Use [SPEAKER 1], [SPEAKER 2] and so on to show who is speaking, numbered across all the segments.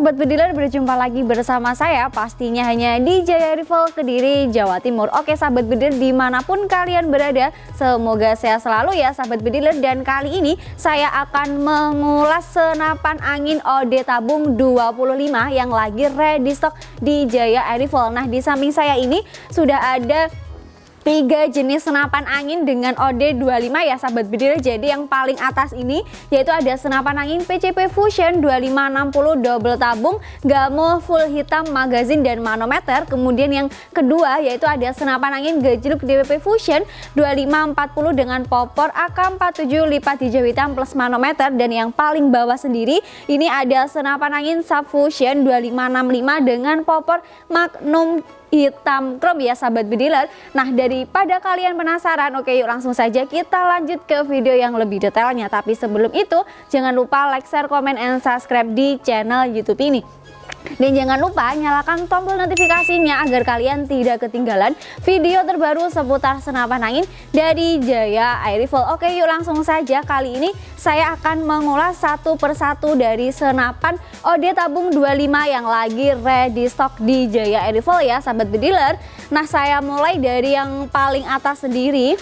[SPEAKER 1] Sobat Bediler berjumpa lagi bersama saya pastinya hanya di Jaya Rival Kediri Jawa Timur. Oke Sahabat Bediler di mana pun kalian berada semoga sehat selalu ya Sahabat Bediler. Dan kali ini saya akan mengulas senapan angin OD tabung 25 yang lagi ready stock di Jaya Rival. Nah di samping saya ini sudah ada tiga jenis senapan angin dengan OD25 ya sahabat bediler jadi yang paling atas ini yaitu ada senapan angin PCP Fusion 2560 double tabung gamo full hitam magazin dan manometer. Kemudian yang kedua yaitu ada senapan angin gejluk DWP Fusion 2540 dengan popor AK47 lipat hijau hitam plus manometer. Dan yang paling bawah sendiri ini ada senapan angin Subfusion 2565 dengan popor Magnum hitam. Chrome ya sahabat bediler Nah daripada kalian penasaran oke yuk langsung saja kita lanjut ke video yang lebih detailnya. Tapi sebelum itu jangan lupa like, share, komen, and subscribe di channel youtube ini dan jangan lupa nyalakan tombol notifikasinya agar kalian tidak ketinggalan video terbaru seputar senapan angin dari Jaya Air Rifle. Oke yuk langsung saja kali ini saya akan mengulas satu persatu dari senapan OD tabung 25 yang lagi ready stock di Jaya Air Rifle ya sahabat bediler. Nah saya mulai dari yang paling atas sendiri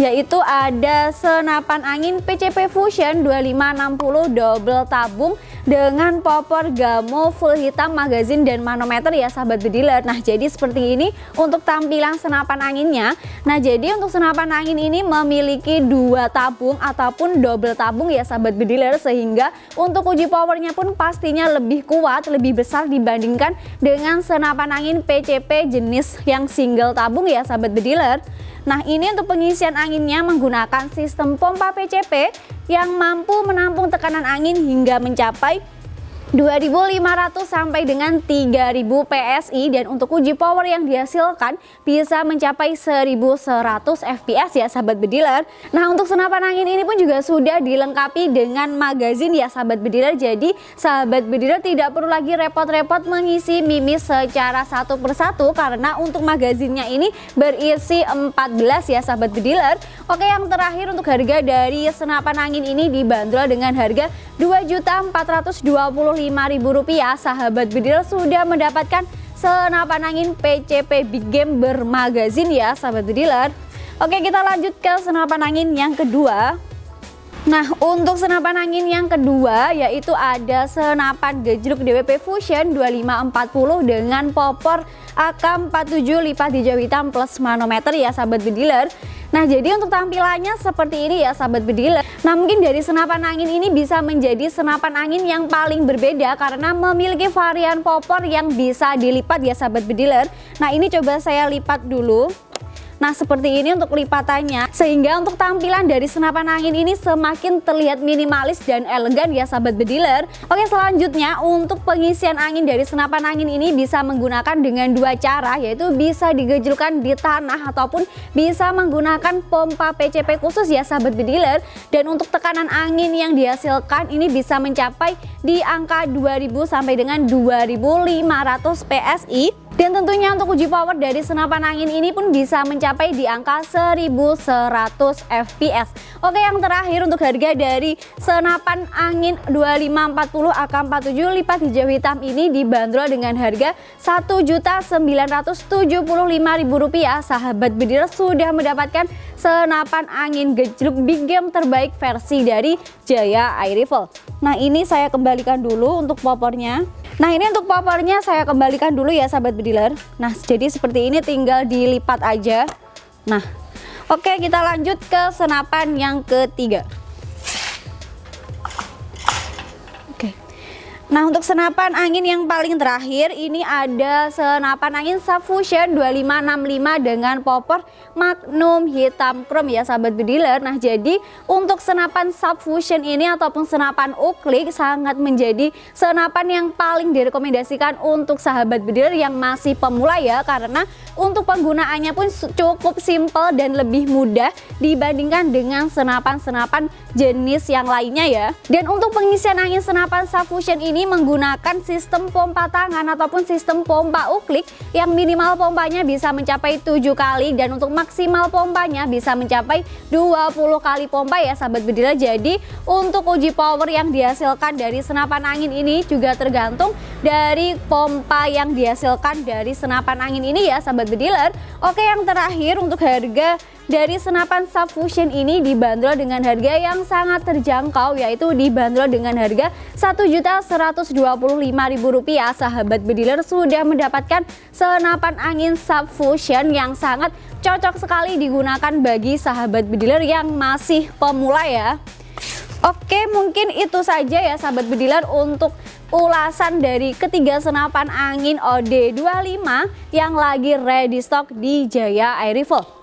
[SPEAKER 1] yaitu ada senapan angin PCP Fusion 2560 double tabung dengan popor gamo full hitam magazin dan manometer ya sahabat bediler. Nah jadi seperti ini untuk tampilan senapan anginnya. Nah jadi untuk senapan angin ini memiliki dua tabung ataupun double tabung ya sahabat bediler sehingga untuk uji powernya pun pastinya lebih kuat lebih besar dibandingkan dengan senapan angin PCP jenis yang single tabung ya sahabat bediler Nah ini untuk pengisian anginnya menggunakan sistem pompa PCP yang mampu menampung tekanan angin hingga mencapai 2500 sampai dengan 3000 PSI dan untuk uji power yang dihasilkan bisa mencapai 1100 fps ya sahabat bediler. Nah untuk senapan angin ini pun juga sudah dilengkapi dengan magazin ya sahabat bediler. Jadi sahabat bediler tidak perlu lagi repot-repot mengisi mimis secara satu persatu karena untuk magazinnya ini berisi 14 ya sahabat bediler. Oke yang terakhir untuk harga dari senapan angin ini dibanderol dengan harga 2.425 Rp5.000 sahabat bedil sudah mendapatkan senapan angin PCP Big Game bermagazin ya sahabat bediler. Oke kita lanjut ke senapan angin yang kedua. Nah untuk senapan angin yang kedua yaitu ada senapan gejluk DWP Fusion 2540 dengan popor AK47 lipat hijau hitam plus manometer ya sahabat bediler Nah jadi untuk tampilannya seperti ini ya sahabat bediler Nah mungkin dari senapan angin ini bisa menjadi senapan angin yang paling berbeda Karena memiliki varian popor yang bisa dilipat ya sahabat bediler Nah ini coba saya lipat dulu Nah seperti ini untuk lipatannya. Sehingga untuk tampilan dari senapan angin ini semakin terlihat minimalis dan elegan ya sahabat bediler. Oke selanjutnya untuk pengisian angin dari senapan angin ini bisa menggunakan dengan dua cara yaitu bisa digejulkan di tanah ataupun bisa menggunakan pompa PCP khusus ya sahabat bediler. Dan untuk tekanan angin yang dihasilkan ini bisa mencapai di angka 2000 sampai dengan 2500 PSI dan tentunya untuk uji power dari senapan angin ini pun bisa mencapai di angka 1100 fps. Oke yang terakhir untuk harga dari senapan angin 2540 AK47 lipat hijau hitam ini dibanderol dengan harga Rp1.975.000. Sahabat bedil sudah mendapatkan senapan angin gejluk big game terbaik versi dari Jaya Air Rifle. Nah ini saya kembalikan dulu untuk popornya. Nah ini untuk popornya saya kembalikan dulu ya sahabat bediler Nah jadi seperti ini tinggal dilipat aja. Nah oke kita lanjut ke senapan yang ketiga Nah untuk senapan angin yang paling terakhir ini ada senapan angin Subfusion 2565 dengan popor Magnum hitam chrome ya sahabat bediler Nah jadi untuk senapan Subfusion ini ataupun senapan uklik sangat menjadi senapan yang paling direkomendasikan untuk sahabat bediler yang masih pemula ya Karena untuk penggunaannya pun cukup simple dan lebih mudah dibandingkan dengan senapan-senapan jenis yang lainnya ya. Dan untuk pengisian angin senapan Subfusion ini ini menggunakan sistem pompa tangan ataupun sistem pompa uklik yang minimal pompanya bisa mencapai 7 kali dan untuk maksimal pompanya bisa mencapai 20 kali pompa ya sahabat bediler. Jadi untuk uji power yang dihasilkan dari senapan angin ini juga tergantung dari pompa yang dihasilkan dari senapan angin ini ya sahabat bediler. Oke yang terakhir untuk harga dari senapan subfusion ini dibanderol dengan harga yang sangat terjangkau yaitu dibanderol dengan harga Rp1.125.000 sahabat bediler sudah mendapatkan senapan angin subfusion yang sangat cocok sekali digunakan bagi sahabat bediler yang masih pemula ya. Oke mungkin itu saja ya sahabat bediler untuk ulasan dari ketiga senapan angin OD25 yang lagi ready stock di Jaya Air Rifle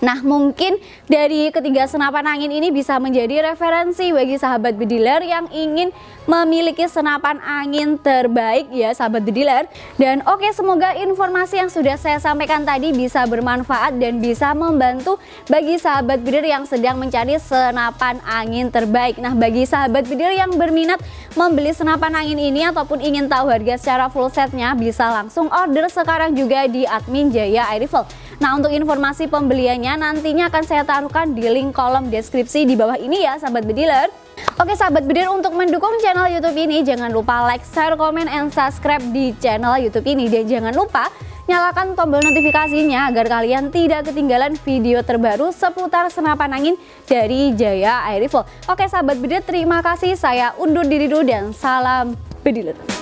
[SPEAKER 1] Nah mungkin dari ketiga senapan angin ini bisa menjadi referensi bagi sahabat bediler yang ingin memiliki senapan angin terbaik ya sahabat bediler Dan oke semoga informasi yang sudah saya sampaikan tadi bisa bermanfaat dan bisa membantu bagi sahabat bediler yang sedang mencari senapan angin terbaik. Nah bagi sahabat bediler yang berminat membeli senapan angin ini ataupun ingin tahu harga secara full setnya bisa langsung order sekarang juga di admin Jaya Air Nah untuk informasi pembeliannya nantinya akan saya taruhkan di link kolom deskripsi di bawah ini ya sahabat bediler. Oke sahabat bediler untuk mendukung channel youtube ini jangan lupa like, share, komen, and subscribe di channel youtube ini. Dan jangan lupa nyalakan tombol notifikasinya agar kalian tidak ketinggalan video terbaru seputar senapan angin dari Jaya Air Rifle. Oke sahabat bediler terima kasih saya undur diri dulu dan salam bediler.